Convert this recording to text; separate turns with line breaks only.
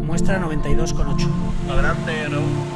muestra 92,8.
Adelante, Raúl.